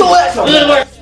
two assholes.